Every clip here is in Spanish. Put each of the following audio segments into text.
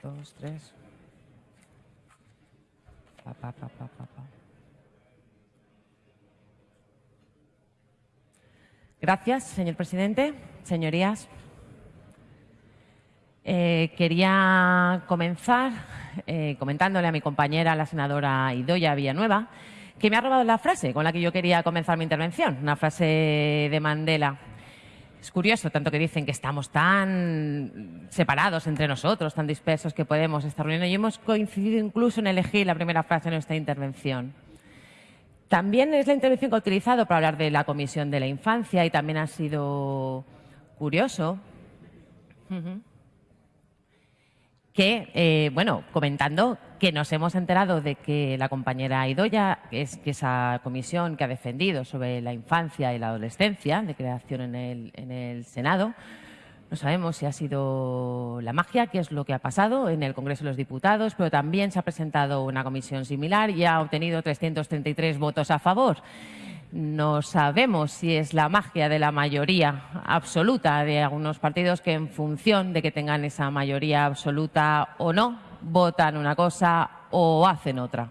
Dos, tres. Pa, pa, pa, pa. Gracias, señor presidente. Señorías, eh, quería comenzar eh, comentándole a mi compañera, la senadora Idoya Villanueva, que me ha robado la frase con la que yo quería comenzar mi intervención, una frase de Mandela. Es curioso, tanto que dicen que estamos tan separados entre nosotros, tan dispersos que podemos estar reuniendo y hemos coincidido incluso en elegir la primera frase de nuestra intervención. También es la intervención que he utilizado para hablar de la Comisión de la Infancia y también ha sido curioso que, eh, bueno, comentando que nos hemos enterado de que la compañera Idoya, es que esa comisión que ha defendido sobre la infancia y la adolescencia de creación en el, en el Senado, no sabemos si ha sido la magia, que es lo que ha pasado en el Congreso de los Diputados, pero también se ha presentado una comisión similar y ha obtenido 333 votos a favor. No sabemos si es la magia de la mayoría absoluta de algunos partidos que en función de que tengan esa mayoría absoluta o no, votan una cosa o hacen otra.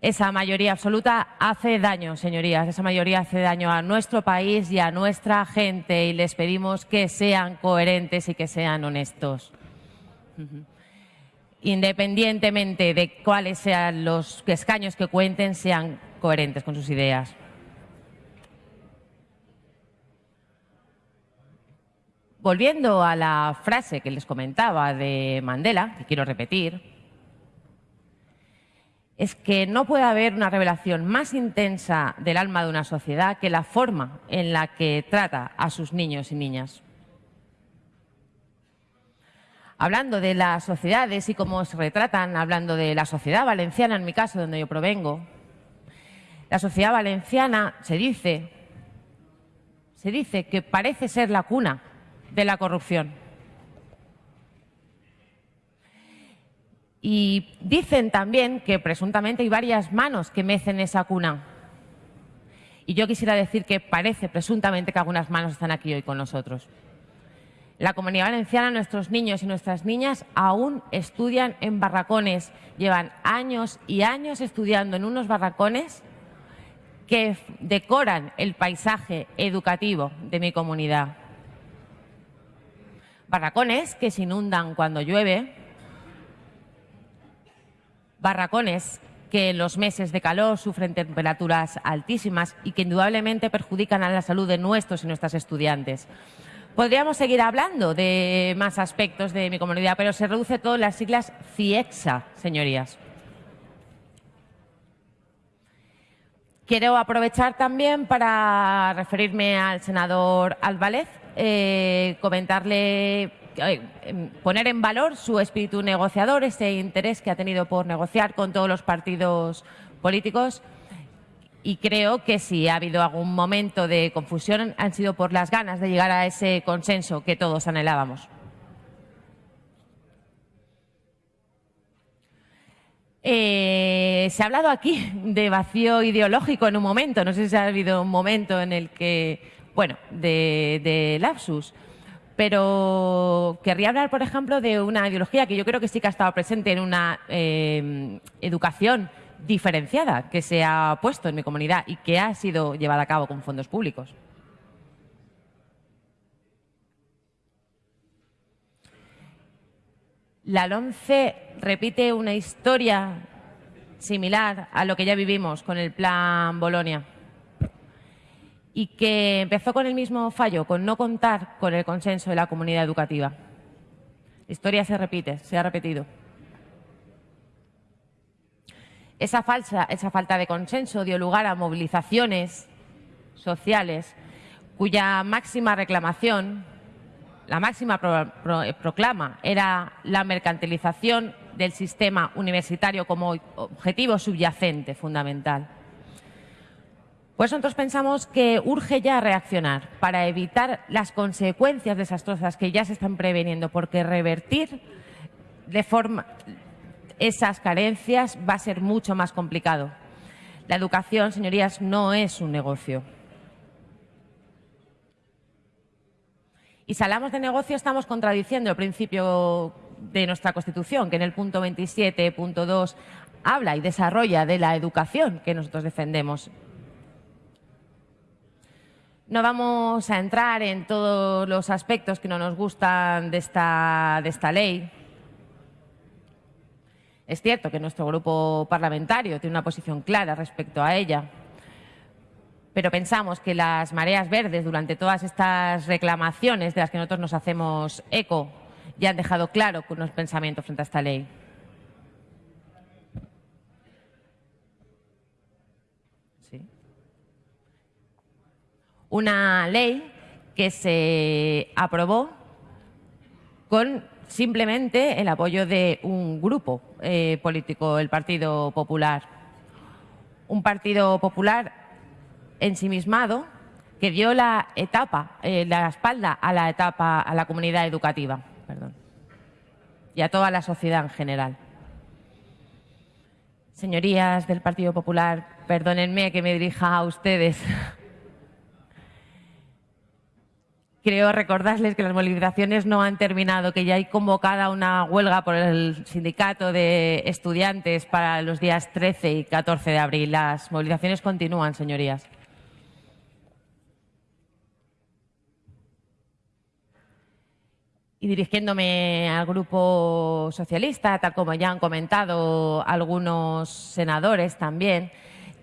Esa mayoría absoluta hace daño, señorías. Esa mayoría hace daño a nuestro país y a nuestra gente y les pedimos que sean coherentes y que sean honestos independientemente de cuáles sean los escaños que cuenten, sean coherentes con sus ideas. Volviendo a la frase que les comentaba de Mandela, que quiero repetir, es que no puede haber una revelación más intensa del alma de una sociedad que la forma en la que trata a sus niños y niñas. Hablando de las sociedades y cómo se retratan, hablando de la sociedad valenciana, en mi caso, donde yo provengo, la sociedad valenciana se dice, se dice que parece ser la cuna de la corrupción. Y dicen también que presuntamente hay varias manos que mecen esa cuna. Y yo quisiera decir que parece presuntamente que algunas manos están aquí hoy con nosotros la Comunidad Valenciana, nuestros niños y nuestras niñas aún estudian en barracones. Llevan años y años estudiando en unos barracones que decoran el paisaje educativo de mi comunidad. Barracones que se inundan cuando llueve, barracones que en los meses de calor sufren temperaturas altísimas y que indudablemente perjudican a la salud de nuestros y nuestras estudiantes. Podríamos seguir hablando de más aspectos de mi comunidad, pero se reduce todo en las siglas CIEXA, señorías. Quiero aprovechar también para referirme al senador Álvarez, eh, comentarle, eh, poner en valor su espíritu negociador, ese interés que ha tenido por negociar con todos los partidos políticos y creo que si ha habido algún momento de confusión han sido por las ganas de llegar a ese consenso que todos anhelábamos. Eh, se ha hablado aquí de vacío ideológico en un momento, no sé si ha habido un momento en el que, bueno, de, lapsus, pero querría hablar, por ejemplo, de una ideología que yo creo que sí que ha estado presente en una eh, educación diferenciada que se ha puesto en mi comunidad y que ha sido llevada a cabo con fondos públicos. La LONCE repite una historia similar a lo que ya vivimos con el Plan Bolonia y que empezó con el mismo fallo, con no contar con el consenso de la comunidad educativa. La historia se repite, se ha repetido. Esa, falsa, esa falta de consenso dio lugar a movilizaciones sociales cuya máxima reclamación, la máxima proclama, era la mercantilización del sistema universitario como objetivo subyacente fundamental. Pues nosotros pensamos que urge ya reaccionar para evitar las consecuencias desastrosas que ya se están preveniendo, porque revertir de forma, esas carencias va a ser mucho más complicado. La educación, señorías, no es un negocio. Y si hablamos de negocio, estamos contradiciendo el principio de nuestra Constitución, que en el punto 27, punto 2, habla y desarrolla de la educación que nosotros defendemos. No vamos a entrar en todos los aspectos que no nos gustan de esta, de esta ley. Es cierto que nuestro grupo parlamentario tiene una posición clara respecto a ella, pero pensamos que las mareas verdes durante todas estas reclamaciones de las que nosotros nos hacemos eco ya han dejado claro unos pensamientos frente a esta ley. Una ley que se aprobó con simplemente el apoyo de un grupo eh, político, el Partido Popular. Un Partido Popular ensimismado que dio la etapa, eh, la espalda a la etapa, a la comunidad educativa y a toda la sociedad en general. Señorías del Partido Popular, perdónenme que me dirija a ustedes. Creo recordarles que las movilizaciones no han terminado, que ya hay convocada una huelga por el sindicato de estudiantes para los días 13 y 14 de abril. Las movilizaciones continúan, señorías. Y dirigiéndome al Grupo Socialista, tal como ya han comentado algunos senadores también,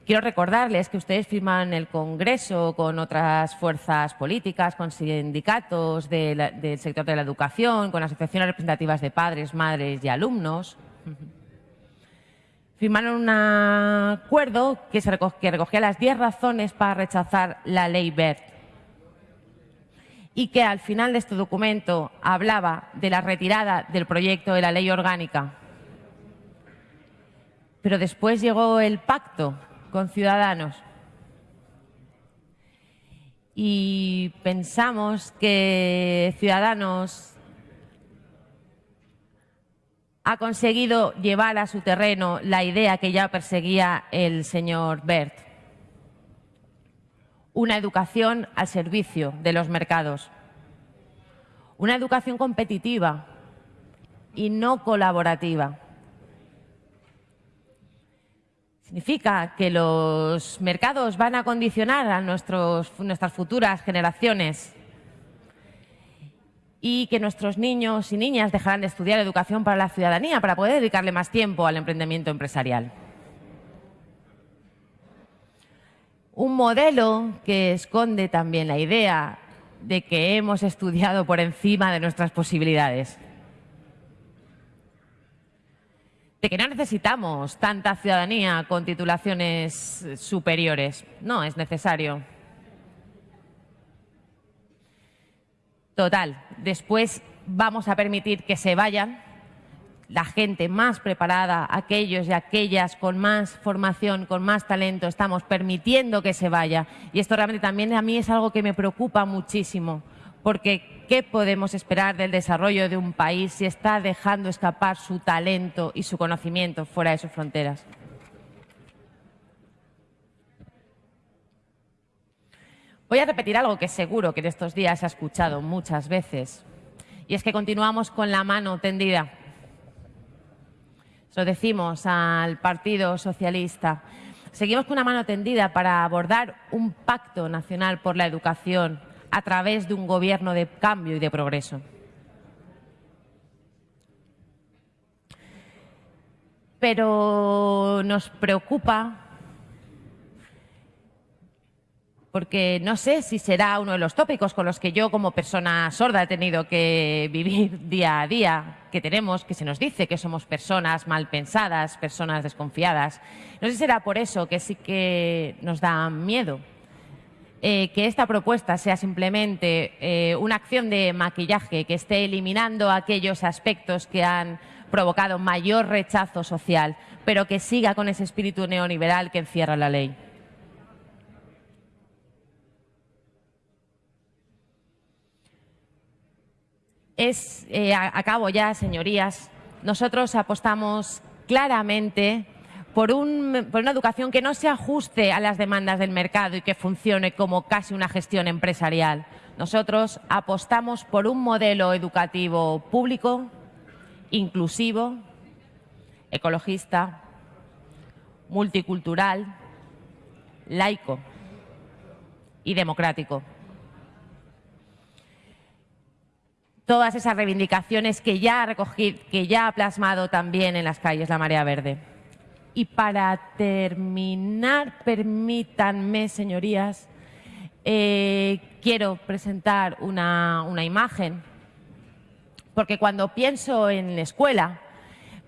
quiero recordarles que ustedes firman el Congreso con otras fuerzas políticas, con sindicatos del sector de la educación, con asociaciones representativas de padres, madres y alumnos. Firmaron un acuerdo que, que recogía las 10 razones para rechazar la ley BERT y que al final de este documento hablaba de la retirada del proyecto de la ley orgánica. Pero después llegó el pacto con Ciudadanos y pensamos que Ciudadanos ha conseguido llevar a su terreno la idea que ya perseguía el señor Bert una educación al servicio de los mercados, una educación competitiva y no colaborativa. Significa que los mercados van a condicionar a nuestras futuras generaciones y que nuestros niños y niñas dejarán de estudiar educación para la ciudadanía para poder dedicarle más tiempo al emprendimiento empresarial. un modelo que esconde también la idea de que hemos estudiado por encima de nuestras posibilidades. De que no necesitamos tanta ciudadanía con titulaciones superiores. No, es necesario. Total, después vamos a permitir que se vayan la gente más preparada, aquellos y aquellas con más formación, con más talento, estamos permitiendo que se vaya. Y esto realmente también a mí es algo que me preocupa muchísimo, porque ¿qué podemos esperar del desarrollo de un país si está dejando escapar su talento y su conocimiento fuera de sus fronteras? Voy a repetir algo que seguro que en estos días se ha escuchado muchas veces, y es que continuamos con la mano tendida lo decimos al Partido Socialista. Seguimos con una mano tendida para abordar un pacto nacional por la educación a través de un gobierno de cambio y de progreso. Pero nos preocupa porque no sé si será uno de los tópicos con los que yo como persona sorda he tenido que vivir día a día, que tenemos, que se nos dice que somos personas mal pensadas, personas desconfiadas. No sé si será por eso que sí que nos da miedo eh, que esta propuesta sea simplemente eh, una acción de maquillaje que esté eliminando aquellos aspectos que han provocado mayor rechazo social, pero que siga con ese espíritu neoliberal que encierra la ley. Es, eh, acabo ya, señorías, nosotros apostamos claramente por, una educación que no se ajuste a las demandas del mercado y que funcione como casi una gestión empresarial. Nosotros apostamos por un modelo educativo público, inclusivo, ecologista, multicultural, laico y democrático. Todas esas reivindicaciones que ya ha recogido, que ya ha plasmado también en las calles la Marea Verde. Y para terminar, permítanme, señorías, eh, quiero presentar una, imagen, porque cuando pienso en la escuela,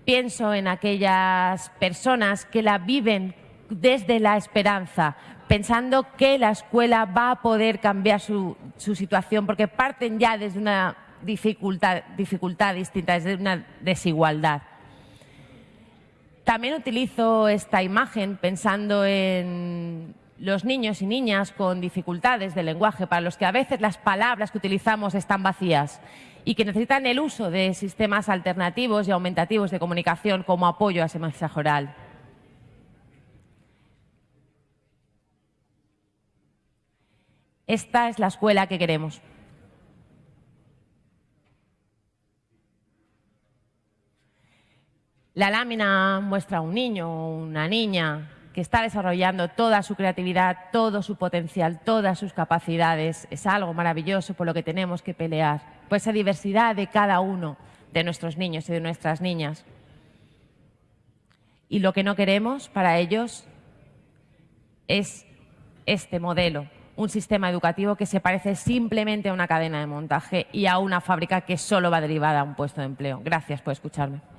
pienso en aquellas personas que la viven desde la esperanza, pensando que la escuela va a poder cambiar su situación, porque parten ya desde una dificultad, dificultad distinta, desde una desigualdad. También utilizo esta imagen pensando en los niños y niñas con dificultades de lenguaje, para los que a veces las palabras que utilizamos están vacías y que necesitan el uso de sistemas alternativos y aumentativos de comunicación como apoyo a ese mensaje oral. Esta es la escuela que queremos. La lámina muestra a un niño o una niña que está desarrollando toda su creatividad, todo su potencial, todas sus capacidades. Es algo maravilloso por lo que tenemos que pelear, por esa diversidad de cada uno de nuestros niños y de nuestras niñas. Y lo que no queremos para ellos es este modelo, un sistema educativo que se parece simplemente a una cadena de montaje y a una fábrica que solo va derivada a un puesto de empleo. Gracias por escucharme.